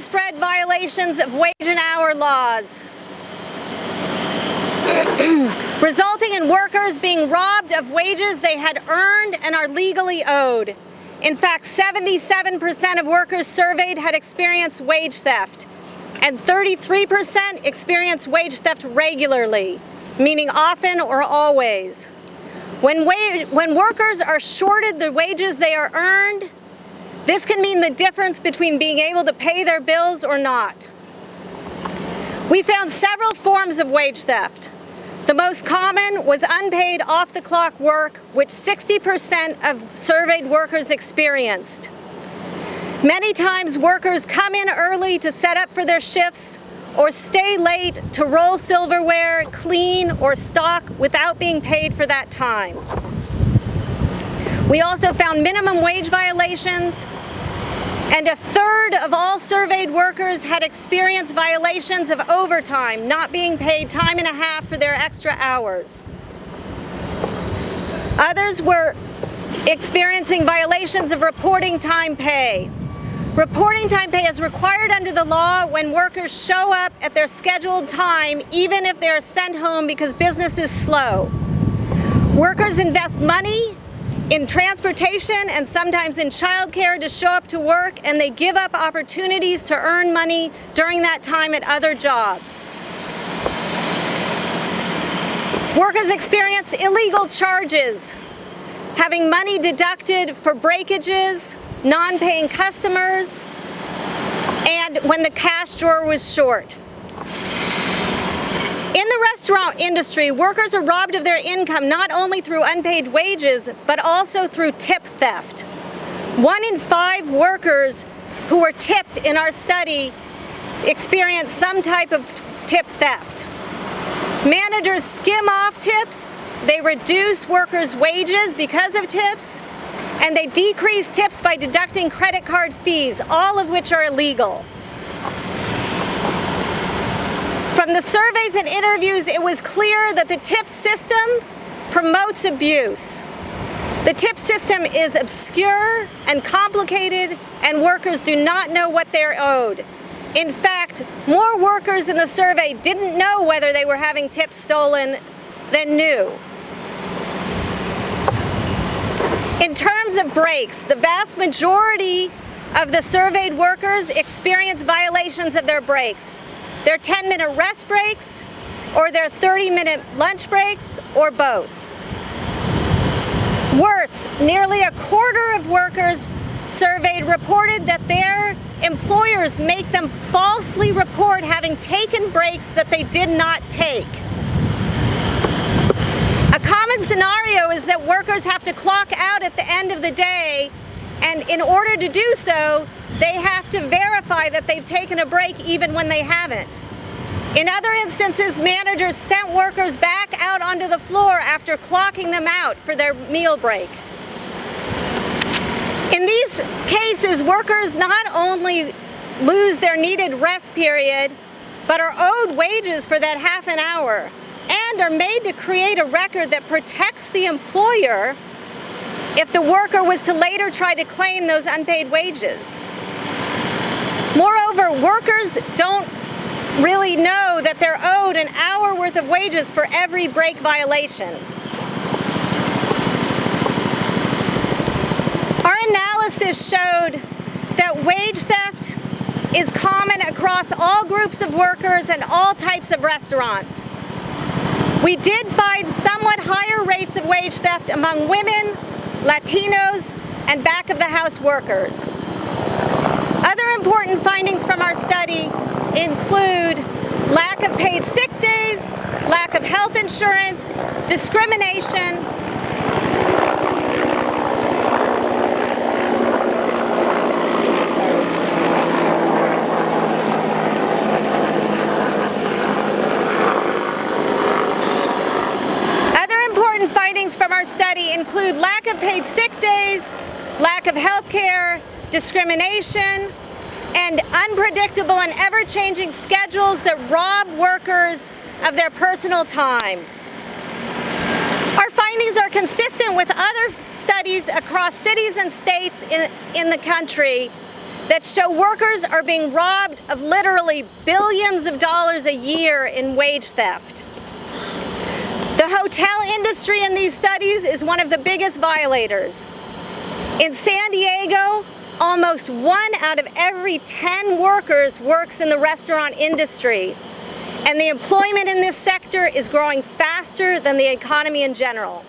widespread violations of wage and hour laws, resulting in workers being robbed of wages they had earned and are legally owed. In fact, 77% of workers surveyed had experienced wage theft, and 33% experienced wage theft regularly, meaning often or always. When, when workers are shorted the wages they are earned, this can mean the difference between being able to pay their bills or not. We found several forms of wage theft. The most common was unpaid off-the-clock work, which 60% of surveyed workers experienced. Many times workers come in early to set up for their shifts or stay late to roll silverware, clean, or stock without being paid for that time. We also found minimum wage violations, and a third of all surveyed workers had experienced violations of overtime, not being paid time and a half for their extra hours. Others were experiencing violations of reporting time pay. Reporting time pay is required under the law when workers show up at their scheduled time, even if they're sent home because business is slow. Workers invest money in transportation and sometimes in childcare to show up to work and they give up opportunities to earn money during that time at other jobs. Workers experience illegal charges, having money deducted for breakages, non-paying customers, and when the cash drawer was short. The restaurant industry, workers are robbed of their income not only through unpaid wages, but also through tip theft. One in five workers who were tipped in our study experienced some type of tip theft. Managers skim off tips, they reduce workers' wages because of tips, and they decrease tips by deducting credit card fees, all of which are illegal. From the surveys and interviews, it was clear that the tip system promotes abuse. The tip system is obscure and complicated, and workers do not know what they're owed. In fact, more workers in the survey didn't know whether they were having tips stolen than knew. In terms of breaks, the vast majority of the surveyed workers experience violations of their breaks their 10-minute rest breaks, or their 30-minute lunch breaks, or both. Worse, nearly a quarter of workers surveyed reported that their employers make them falsely report having taken breaks that they did not take. A common scenario is that workers have to clock out at the end of the day and in order to do so, they have to verify that they've taken a break even when they haven't. In other instances, managers sent workers back out onto the floor after clocking them out for their meal break. In these cases, workers not only lose their needed rest period, but are owed wages for that half an hour and are made to create a record that protects the employer if the worker was to later try to claim those unpaid wages. Moreover, workers don't really know that they're owed an hour worth of wages for every break violation. Our analysis showed that wage theft is common across all groups of workers and all types of restaurants. We did find somewhat higher rates of wage theft among women, Latinos, and back-of-the-house workers. Other important findings from our study include lack of paid sick days, lack of health insurance, discrimination, Other important findings from our study include lack of paid sick days, lack of health care, discrimination, and unpredictable and ever-changing schedules that rob workers of their personal time. Our findings are consistent with other studies across cities and states in, in the country that show workers are being robbed of literally billions of dollars a year in wage theft. The hotel industry in these studies is one of the biggest violators. In San Diego, almost one out of every 10 workers works in the restaurant industry. And the employment in this sector is growing faster than the economy in general.